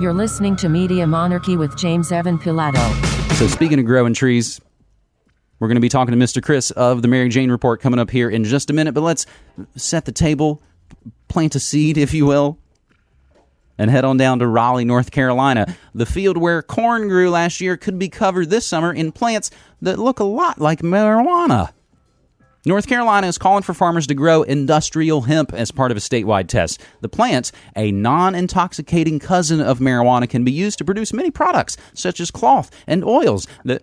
You're listening to Media Monarchy with James Evan Pilato. So, speaking of growing trees, we're going to be talking to Mr. Chris of the Mary Jane Report coming up here in just a minute. But let's set the table, plant a seed, if you will, and head on down to Raleigh, North Carolina. The field where corn grew last year could be covered this summer in plants that look a lot like marijuana. North Carolina is calling for farmers to grow industrial hemp as part of a statewide test. The plant, a non intoxicating cousin of marijuana, can be used to produce many products, such as cloth and oils, that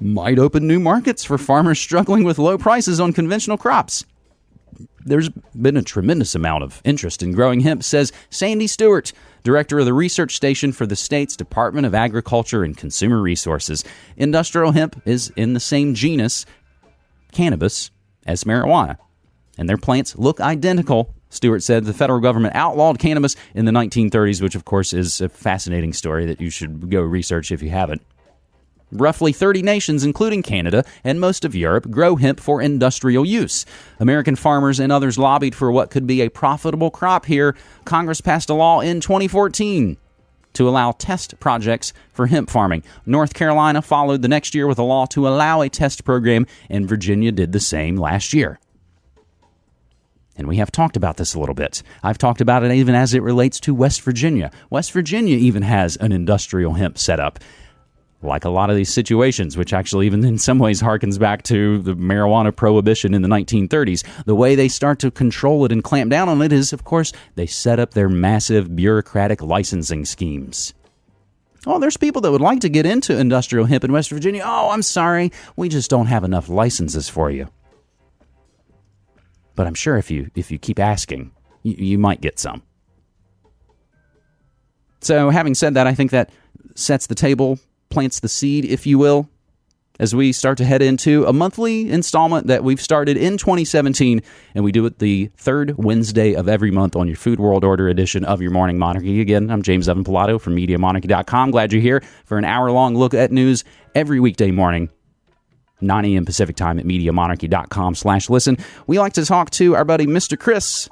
might open new markets for farmers struggling with low prices on conventional crops. There's been a tremendous amount of interest in growing hemp, says Sandy Stewart, director of the research station for the state's Department of Agriculture and Consumer Resources. Industrial hemp is in the same genus, cannabis, as marijuana. And their plants look identical. Stewart said the federal government outlawed cannabis in the 1930s, which, of course, is a fascinating story that you should go research if you haven't. Roughly 30 nations, including Canada and most of Europe, grow hemp for industrial use. American farmers and others lobbied for what could be a profitable crop here. Congress passed a law in 2014 to allow test projects for hemp farming. North Carolina followed the next year with a law to allow a test program, and Virginia did the same last year. And we have talked about this a little bit. I've talked about it even as it relates to West Virginia. West Virginia even has an industrial hemp setup like a lot of these situations, which actually, even in some ways, harkens back to the marijuana prohibition in the 1930s. The way they start to control it and clamp down on it is, of course, they set up their massive bureaucratic licensing schemes. Oh, there's people that would like to get into industrial hemp in West Virginia. Oh, I'm sorry, we just don't have enough licenses for you. But I'm sure if you if you keep asking, you, you might get some. So, having said that, I think that sets the table plants the seed, if you will, as we start to head into a monthly installment that we've started in 2017, and we do it the third Wednesday of every month on your Food World Order edition of your Morning Monarchy. Again, I'm James Evan Pilato from MediaMonarchy.com. Glad you're here for an hour long look at news every weekday morning. 9 a.m. Pacific time at MediaMonarchy.com slash listen. We like to talk to our buddy Mr. Chris.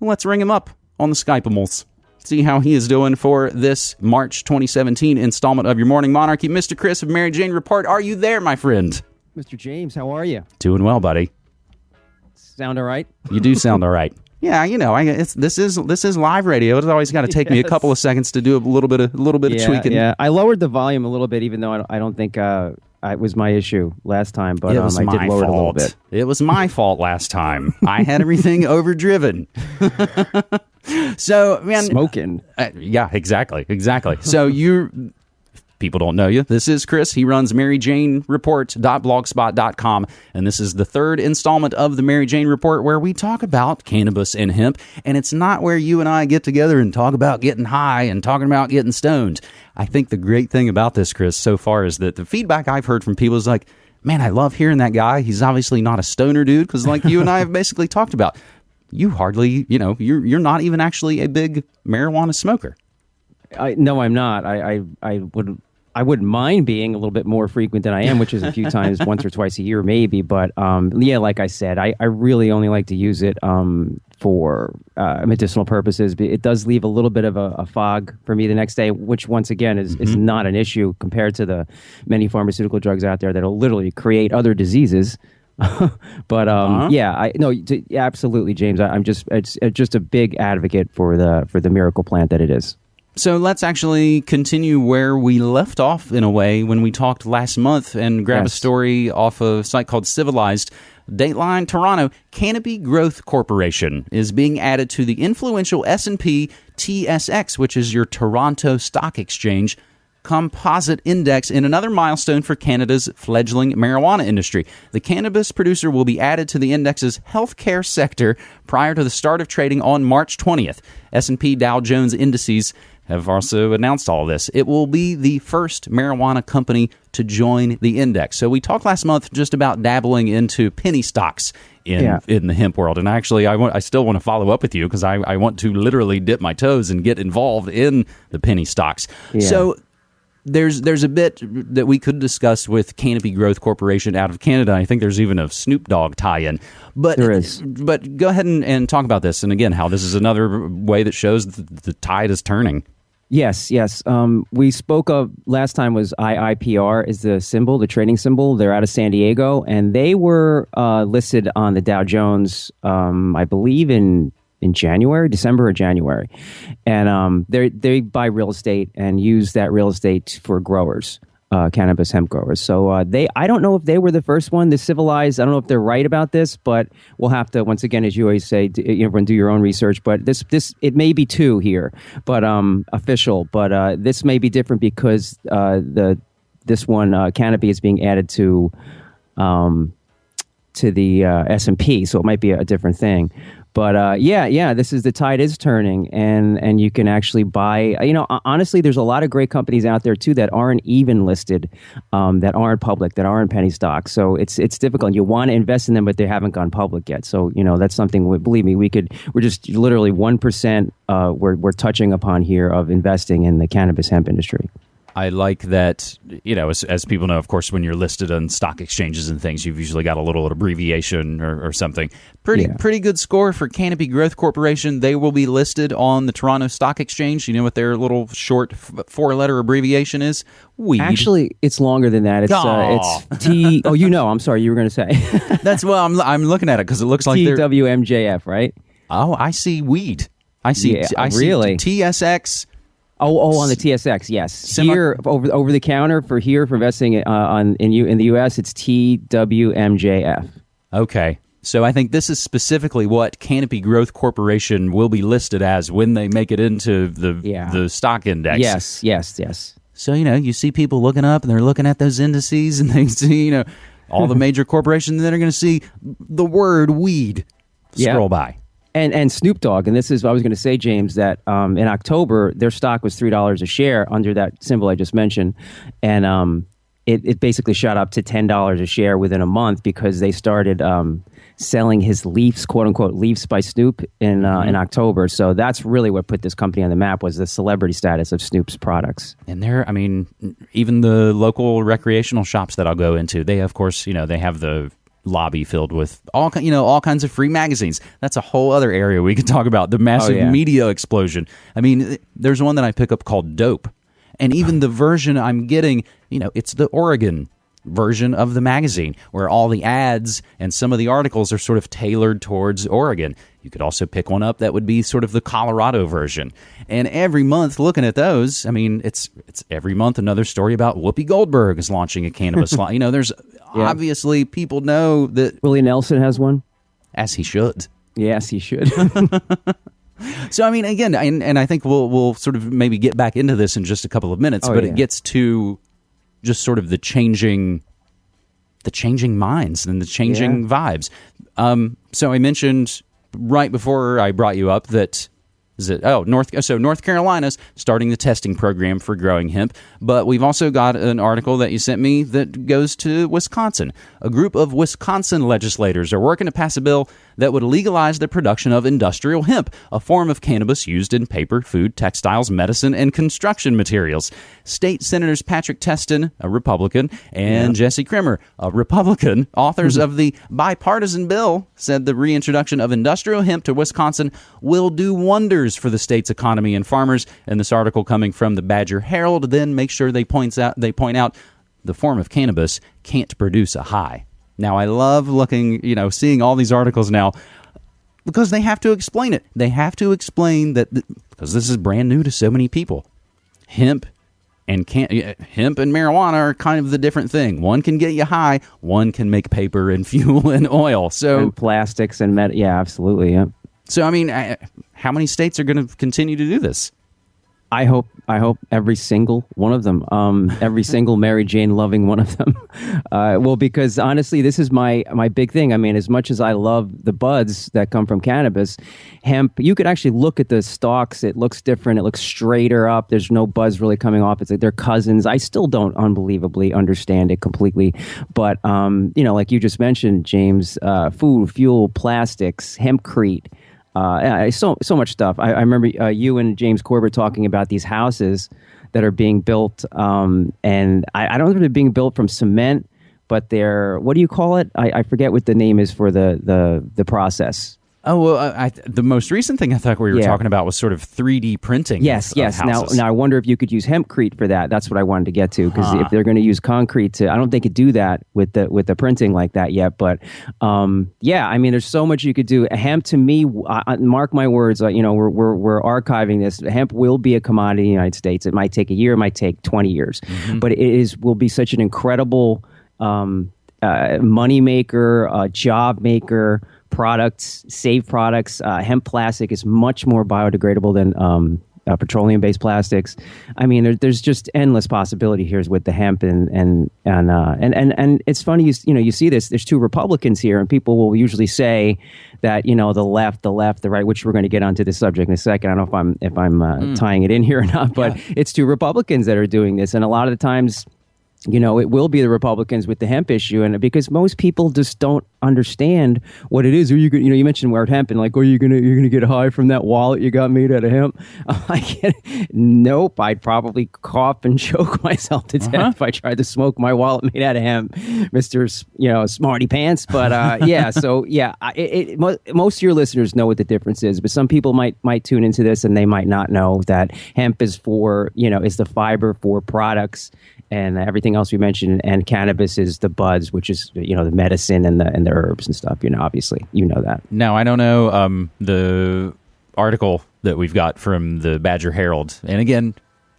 Let's ring him up on the Skypeables see how he is doing for this March 2017 installment of your Morning Monarchy. Mr. Chris of Mary Jane Report, are you there, my friend? Mr. James, how are you? Doing well, buddy. Sound all right? You do sound all right. Yeah, you know, I, this is this is live radio. It's always got to take yes. me a couple of seconds to do a little bit of a little bit yeah, of tweaking. Yeah, I lowered the volume a little bit, even though I don't, I don't think uh, it was my issue last time, but um, I did lower fault. it a little bit. It was my fault last time. I had everything overdriven. so, man, smoking. Uh, yeah, exactly, exactly. So you people don't know you. This is Chris. He runs MaryJaneReport.blogspot.com, and this is the third installment of the Mary Jane Report where we talk about cannabis and hemp. And it's not where you and I get together and talk about getting high and talking about getting stoned. I think the great thing about this, Chris, so far is that the feedback I've heard from people is like, man, I love hearing that guy. He's obviously not a stoner dude because, like you and I have basically talked about, you hardly, you know, you're you're not even actually a big marijuana smoker. I no, I'm not. I I, I would I wouldn't mind being a little bit more frequent than I am, which is a few times, once or twice a year, maybe. But um, yeah, like I said, I, I really only like to use it um, for uh, medicinal purposes. It does leave a little bit of a, a fog for me the next day, which once again is, mm-hmm. is not an issue compared to the many pharmaceutical drugs out there that'll literally create other diseases. but um, uh-huh. yeah, I no, yeah, absolutely, James. I, am just it's, it's just a big advocate for the for the miracle plant that it is. So let's actually continue where we left off in a way when we talked last month and grab yes. a story off a site called Civilized. Dateline Toronto Canopy Growth Corporation is being added to the influential S&P TSX, which is your Toronto Stock Exchange composite index in another milestone for Canada's fledgling marijuana industry. The cannabis producer will be added to the index's healthcare sector prior to the start of trading on March 20th. S&P Dow Jones indices have also announced all this. It will be the first marijuana company to join the index. So we talked last month just about dabbling into penny stocks in yeah. in the hemp world, and actually, I want I still want to follow up with you because I, I want to literally dip my toes and get involved in the penny stocks. Yeah. So there's there's a bit that we could discuss with Canopy Growth Corporation out of Canada. I think there's even a Snoop Dogg tie-in. But there is. But go ahead and, and talk about this, and again, how this is another way that shows the, the tide is turning. Yes, yes. Um, we spoke of last time was IIPR is the symbol, the trading symbol. They're out of San Diego, and they were uh, listed on the Dow Jones, um, I believe in in January, December or January, and um, they they buy real estate and use that real estate for growers uh, cannabis hemp growers. So uh, they, I don't know if they were the first one to civilize. I don't know if they're right about this, but we'll have to once again, as you always say, do, know, do your own research. But this, this, it may be two here, but um, official. But uh, this may be different because uh, the this one uh, canopy is being added to. Um, to the uh, S and P, so it might be a different thing. But uh, yeah, yeah, this is the tide is turning, and and you can actually buy. You know, honestly, there's a lot of great companies out there too that aren't even listed, um, that aren't public, that aren't penny stocks. So it's it's difficult. You want to invest in them, but they haven't gone public yet. So you know that's something. We, believe me, we could. We're just literally one percent. Uh, we're we're touching upon here of investing in the cannabis hemp industry. I like that, you know, as, as, people know, of course, when you're listed on stock exchanges and things, you've usually got a little abbreviation or, or something. Pretty yeah. pretty good score for Canopy Growth Corporation. They will be listed on the Toronto Stock Exchange. You know what their little short four letter abbreviation is? Weed. Actually, it's longer than that. It's uh, it's T. Oh, you know, I'm sorry, you were going to say. That's well, I'm I'm looking at it because it looks like TWMJF, right? Oh, I see weed. I see. Yeah, I really? see TSX Oh, oh, on the TSX, yes. Semi- here over over the counter for here for investing uh, on in you in the U.S. It's TWMJF. Okay, so I think this is specifically what Canopy Growth Corporation will be listed as when they make it into the yeah. the stock index. Yes, yes, yes. So you know, you see people looking up and they're looking at those indices and they see you know all the major corporations that are going to see the word weed scroll by and and Snoop Dogg, and this is I was going to say, James, that um, in October their stock was three dollars a share under that symbol I just mentioned, and um, it it basically shot up to ten dollars a share within a month because they started um, selling his Leafs, quote unquote, Leafs by Snoop in uh, mm-hmm. in October. So that's really what put this company on the map was the celebrity status of Snoop's products. And there, I mean, even the local recreational shops that I'll go into, they of course, you know, they have the lobby filled with all you know all kinds of free magazines. That's a whole other area we could talk about. The massive oh, yeah. media explosion. I mean, there's one that I pick up called Dope, and even the version I'm getting, you know, it's the Oregon version of the magazine where all the ads and some of the articles are sort of tailored towards Oregon. You could also pick one up that would be sort of the Colorado version. And every month looking at those, I mean, it's it's every month another story about Whoopi Goldberg is launching a cannabis line. You know, there's yeah. obviously people know that Willie Nelson has one as he should. Yes, he should. so I mean, again, and, and I think we'll we'll sort of maybe get back into this in just a couple of minutes, oh, but yeah. it gets to just sort of the changing the changing minds and the changing yeah. vibes. Um, so I mentioned right before I brought you up that is it oh North so North Carolina's starting the testing program for growing hemp, but we've also got an article that you sent me that goes to Wisconsin. A group of Wisconsin legislators are working to pass a bill that would legalize the production of industrial hemp, a form of cannabis used in paper, food, textiles, medicine, and construction materials. State Senators Patrick Testin, a Republican, and yeah. Jesse Kremer, a Republican, authors mm-hmm. of the bipartisan bill, said the reintroduction of industrial hemp to Wisconsin will do wonders for the state's economy and farmers. And this article coming from the Badger Herald then makes sure they points out they point out the form of cannabis can't produce a high. Now, I love looking, you know, seeing all these articles now because they have to explain it. They have to explain that th- because this is brand new to so many people. Hemp and can hemp and marijuana are kind of the different thing. One can get you high, one can make paper and fuel and oil. So and plastics and med- yeah, absolutely, yeah. So I mean, how many states are going to continue to do this? I hope I hope every single one of them, um, every single Mary Jane loving one of them. Uh, well, because honestly, this is my my big thing. I mean, as much as I love the buds that come from cannabis, hemp, you could actually look at the stalks. It looks different. It looks straighter up. There's no buzz really coming off. It's like they're cousins. I still don't unbelievably understand it completely, but um, you know, like you just mentioned, James, uh, food, fuel, plastics, hempcrete uh, so so much stuff. I, I remember uh, you and James Corbett talking about these houses that are being built, um, and I, I, don't know if they're being built from cement, but they're what do you call it? I, I, forget what the name is for the the the process. Oh well, I, I, the most recent thing I thought we were Yeah. talking about was sort of 3D printing. Yes, of- of yes. Now, now I wonder if you could use hempcrete for that. That's what I wanted to get to because Huh. if they're going to use concrete to, I don't think it do that with the with the printing like that yet. But um, yeah, I mean, there's so much you could do. Hemp to me, I, mark my words. Uh, you know, we're, we're we're archiving this. Hemp will be a commodity in the United States. It might take a year, it might take 20 years, but it is will be such an incredible um, uh, money maker, uh, job maker, products, save products. Uh, hemp plastic is much more biodegradable than um, uh, petroleum-based plastics. I mean, there, there's just endless possibility here with the hemp, and and and uh, and and and it's funny. You, you know, you see this. There's two Republicans here, and people will usually say that you know the left, the left, the right. Which we're going to get onto this subject in a second. I don't know if I'm if I'm uh, tying it in here or not, but it's two Republicans that are doing this, and a lot of the times you know, it will be the Republicans with the hemp issue, and because most people just don't understand what it is. Are you, gonna- you know, you mentioned word hemp, and like, are you gonna you're gonna get high from that wallet you got made out of hemp? I'm like, nope. I'd probably cough and choke myself to death if I tried to smoke my wallet made out of hemp, Mister, you know, smarty pants. But uh, yeah, so yeah, it, it, mo- most of your listeners know what the difference is, but some people might might tune into this and they might not know that hemp is for you know is the fiber for products and everything else we mentioned, and cannabis is the buds, which is you know the medicine and the and the herbs and stuff. You know, obviously, you know that. Now I don't know um, the article that we've got from the Badger Herald, and again,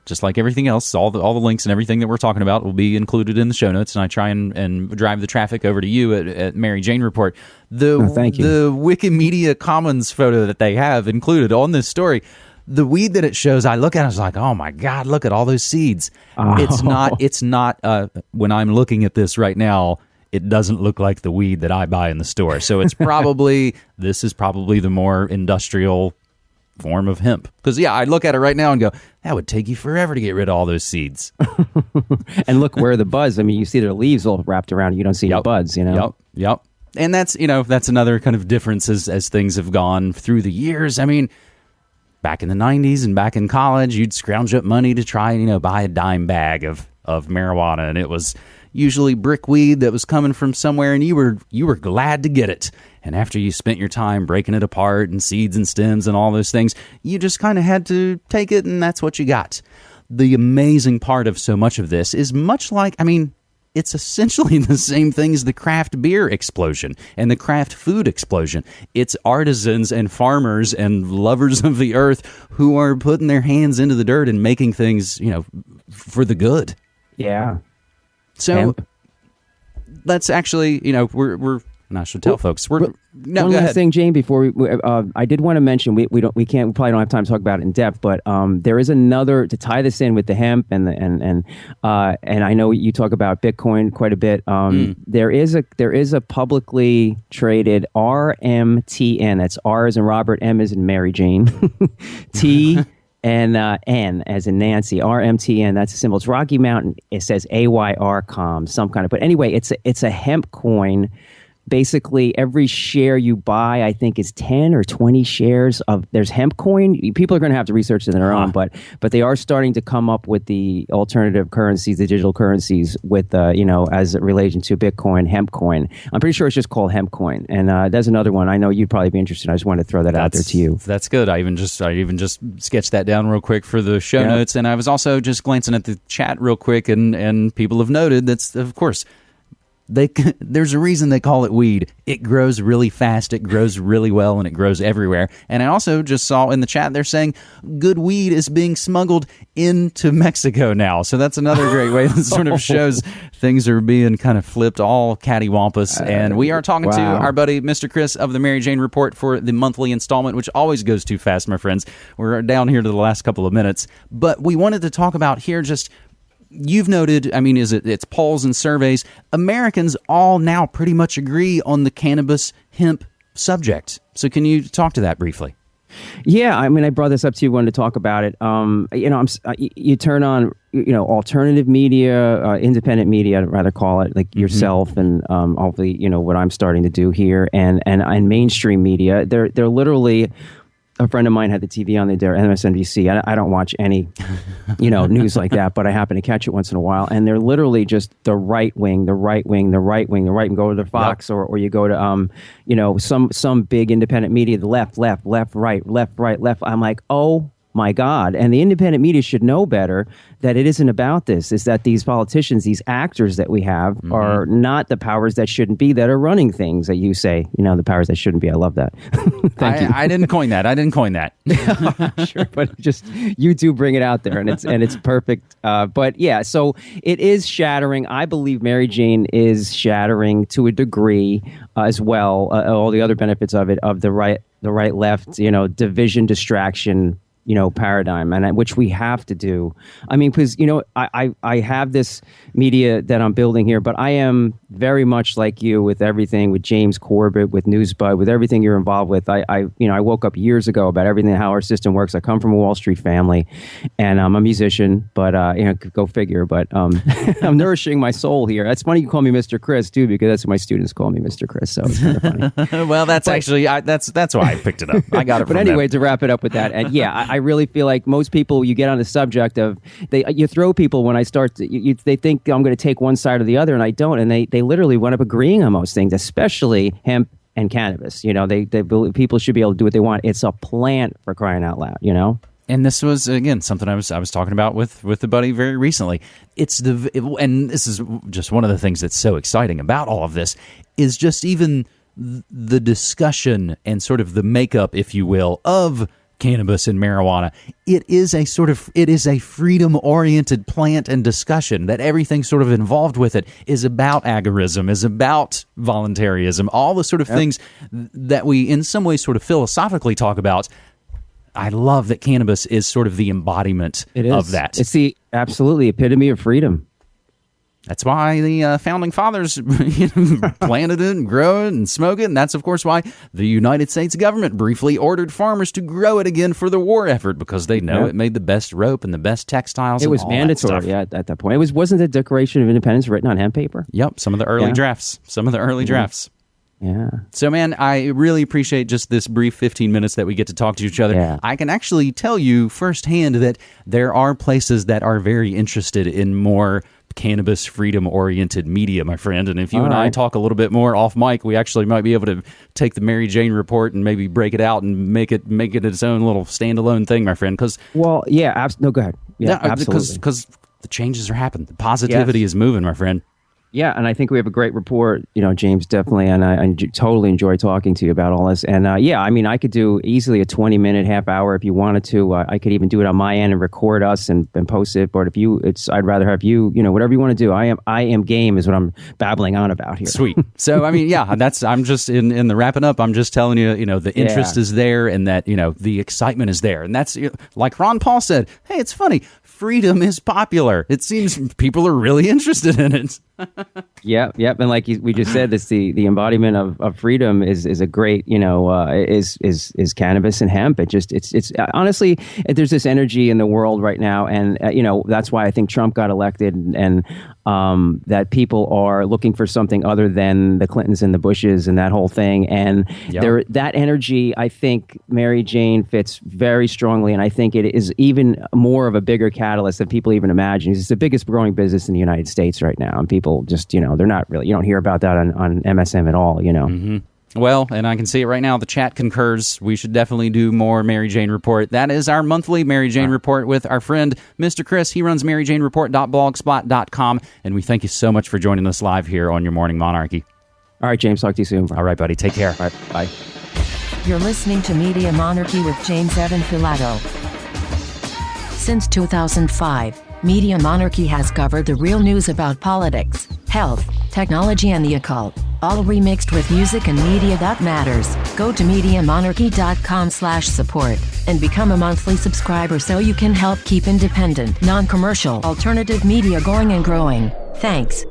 just like everything else, all the all the links and everything that we're talking about will be included in the show notes. And I try and, and drive the traffic over to you at, at Mary Jane Report. The Oh, thank you. the Wikimedia Commons photo that they have included on this story. The weed that it shows, I look at it, I was like, "Oh my god, look at all those seeds!" It's not. It's not. Uh, when I'm looking at this right now, it doesn't look like the weed that I buy in the store. So it's probably this is probably the more industrial form of hemp. Because yeah, I look at it right now and go, that would take you forever to get rid of all those seeds. And look where the buds. I mean, you see their leaves all wrapped around. You don't see the buds. You know. Yep. Yep. And that's you know that's another kind of difference as as things have gone through the years. I mean, back in the '90s and back in college, you'd scrounge up money to try and you know buy a dime bag of of marijuana, and it was usually brickweed that was coming from somewhere, and you were you were glad to get it. And after you spent your time breaking it apart and seeds and stems and all those things, you just kind of had to take it, and that's what you got. The amazing part of so much of this is much like, I mean, it's essentially the same thing as the craft beer explosion and the craft food explosion. It's artisans and farmers and lovers of the earth who are putting their hands into the dirt and making things, you know, for the good. Yeah. So Hemp. let's actually, you know, we're we're and I should tell folks we're no One last ahead. thing, Jane. Before we, uh, I did want to mention we, we don't we can't we probably don't have time to talk about it in depth, but um, there is another to tie this in with the hemp and the, and and uh, and I know you talk about Bitcoin quite a bit. Um, There is a there is a publicly traded RMTN. That's R as in Robert, M as in Mary Jane, T. And uh, N as in Nancy, RMTN. That's a symbol. It's Rocky Mountain. It says AYRCOM, some kind of. But anyway, it's a, it's a hemp coin basically every share you buy i think is 10 or 20 shares of there's hemp coin. People are going to have to research it on their own but but they are starting to come up with the alternative currencies the digital currencies with uh, you know as it relation to bitcoin hemp coin. I'm pretty sure it's just called hemp coin. And uh, there's another one. I know you'd probably be interested. I just wanted to throw that out there to you. That's good. I even just I even just sketched that down real quick for the show Yeah. notes, and I was also just glancing at the chat real quick, and and people have noted that's of course they there's a reason they call it weed. It grows really fast, it grows really well, and it grows everywhere. And I also just saw in the chat they're saying good weed is being smuggled into Mexico now. So that's another great way that sort of shows things are being kind of flipped all cattywampus. Uh, and we are talking to our buddy Mr. Chris of the Mary Jane Report for the monthly installment, which always goes too fast, my friends. We're down here to the last couple of minutes, but we wanted to talk about here just. You've noted, I mean, is it it's polls and surveys? Americans all now pretty much agree on the cannabis hemp subject. So, can you talk to that briefly? Yeah, I mean, I brought this up to you. Wanted to talk about it. Um, you know, I'm, uh, you turn on, you know, alternative media, uh, independent media, I'd rather call it, like yourself, and um, hopefully, you know, what I'm starting to do here, and and and mainstream media. They're they're literally a friend of mine had the TV on the there, MSNBC. I, I don't watch any, you know, news like that, but I happen to catch it once in a while. And they're literally just the right wing, the right wing, the right wing, the right. And go to the Fox or, or you go to, um, you know, some some big independent media, the left, left, left, right, left, right, left. I'm like, oh my God. And the independent media should know better that it isn't about this. Is that these politicians, these actors that we have, mm-hmm. are not the powers that shouldn't be that are running things that you say. You know, the powers that shouldn't be. I love that. Thank I, you. I didn't coin that. I didn't coin that. sure, but just you do bring it out there, and it's and it's perfect. Uh, but yeah, so it is shattering. I believe Mary Jane is shattering to a degree uh, as well. Uh, all the other benefits of it, of the right, the right, left, you know, division, distraction you know paradigm and which we have to do. I mean because you know I, I, I have this media that i'm building here but i am very much like you with everything with james corbett with newsbud with everything you're involved with. I, I you know i woke up years ago about everything how our system works. I come from a wall street family and i'm a musician but uh, you know go figure but um, i'm nourishing my soul here. That's funny you call me mr chris too because that's what my students call me mr chris so it's kind of funny. Well that's but, actually I, that's that's why i picked it up. I got it but anyway them. to wrap it up with that and yeah I, I really feel like most people, you get on the subject of they, you throw people when I start, to, you, you, they think I'm going to take one side or the other, and I don't, and they they literally wind up agreeing on most things, especially hemp and cannabis. You know, they they believe people should be able to do what they want. It's a plant for crying out loud. You know. And this was again something I was I was talking about with with the buddy very recently. It's the and this is just one of the things that's so exciting about all of this is just even the discussion and sort of the makeup, if you will, of cannabis and marijuana. It is a sort of it is a freedom oriented plant and discussion that everything sort of involved with it is about agorism, is about voluntarism, all the sort of yep. things that we in some ways sort of philosophically talk about. I love that cannabis is sort of the embodiment of that. It's the absolutely epitome of freedom. That's why the uh, founding fathers planted it and grow it and smoke it. And that's, of course, why the United States government briefly ordered farmers to grow it again for the war effort because they know yeah. it made the best rope and the best textiles. It was mandatory yeah, at that point. It was, wasn't the Declaration of Independence written on hemp paper? Yep. Some of the early yeah. drafts. Some of the early drafts. Yeah. So, man, I really appreciate just this brief 15 minutes that we get to talk to each other. Yeah. I can actually tell you firsthand that there are places that are very interested in more cannabis freedom oriented media, my friend. And if you All and right. I talk a little bit more off mic, we actually might be able to take the Mary Jane report and maybe break it out and make it make it its own little standalone thing, my friend. Because well, yeah, abs- no, go ahead. Yeah, uh, absolutely. Because the changes are happening, the positivity yes. is moving, my friend. Yeah, and I think we have a great report, you know, James, definitely. And I, I totally enjoy talking to you about all this. And uh, yeah, I mean, I could do easily a 20 minute, half hour if you wanted to. Uh, I could even do it on my end and record us and, and post it. But if you, it's, I'd rather have you, you know, whatever you want to do. I am, I am game is what I'm babbling on about here. Sweet. So, I mean, yeah, that's, I'm just in, in the wrapping up, I'm just telling you, you know, the interest yeah. is there and that, you know, the excitement is there. And that's like Ron Paul said, hey, it's funny freedom is popular. It seems people are really interested in it. Yeah, yep. And like we just said, this the the embodiment of, of freedom is is a great you know uh, is is is cannabis and hemp. It just it's it's uh, honestly there's this energy in the world right now, and uh, you know that's why I think Trump got elected, and, and um, that people are looking for something other than the Clintons and the Bushes and that whole thing. And yep. there, that energy, I think Mary Jane fits very strongly, and I think it is even more of a bigger catalyst than people even imagine. It's the biggest growing business in the United States right now, and people just, you know, they're not really. You don't hear about that on, on MSM at all. You know. Mm-hmm. Well, and I can see it right now. The chat concurs. We should definitely do more Mary Jane Report. That is our monthly Mary Jane Report with our friend, Mr. Chris. He runs MaryJaneReport.blogspot.com. And we thank you so much for joining us live here on your Morning Monarchy. All right, James. Talk to you soon. All right, buddy. Take care. All right. Bye. You're listening to Media Monarchy with James Evan Pilato. Since 2005, Media Monarchy has covered the real news about politics, health, technology, and the occult all remixed with music and media that matters. Go to MediaMonarchy.com slash support and become a monthly subscriber so you can help keep independent, non-commercial, alternative media going and growing. Thanks.